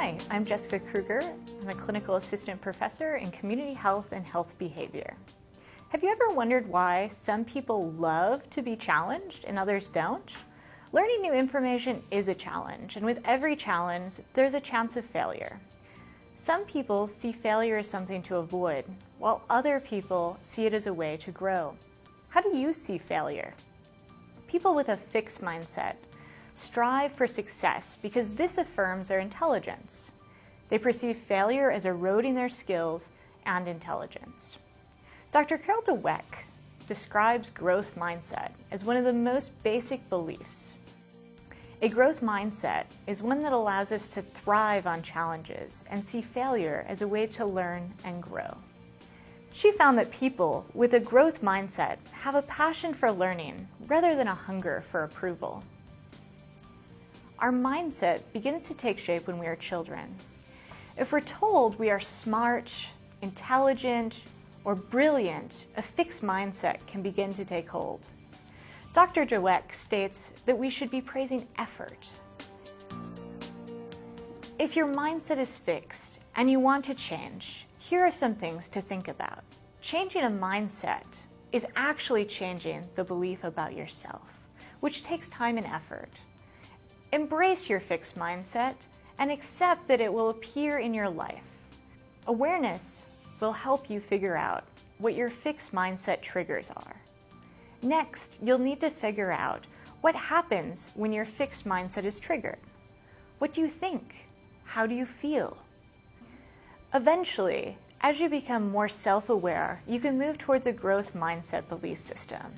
Hi, I'm Jessica Kruger. I'm a clinical assistant professor in community health and health behavior. Have you ever wondered why some people love to be challenged and others don't? Learning new information is a challenge, and with every challenge, there's a chance of failure. Some people see failure as something to avoid, while other people see it as a way to grow. How do you see failure? People with a fixed mindset strive for success because this affirms their intelligence. They perceive failure as eroding their skills and intelligence. Dr. Carol Dweck describes growth mindset as one of the most basic beliefs. A growth mindset is one that allows us to thrive on challenges and see failure as a way to learn and grow. She found that people with a growth mindset have a passion for learning rather than a hunger for approval. Our mindset begins to take shape when we are children. If we're told we are smart, intelligent, or brilliant, a fixed mindset can begin to take hold. Dr. Dweck states that we should be praising effort. If your mindset is fixed and you want to change, here are some things to think about. Changing a mindset is actually changing the belief about yourself, which takes time and effort. Embrace your fixed mindset and accept that it will appear in your life. Awareness will help you figure out what your fixed mindset triggers are. Next, you'll need to figure out what happens when your fixed mindset is triggered. What do you think? How do you feel? Eventually, as you become more self-aware, you can move towards a growth mindset belief system.